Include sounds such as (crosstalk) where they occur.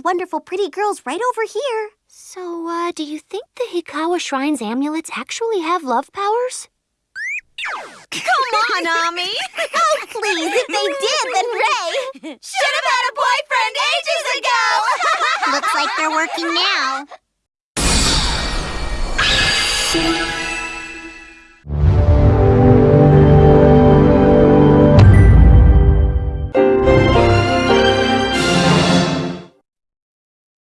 of wonderful pretty girls right over here. So, uh, do you think the Hikawa Shrine's amulets actually have love powers? Come on, (laughs) Ami! oh, please, if they did, then Ray... Should have had a boyfriend ages ago! (laughs) Looks like they're working now. (laughs)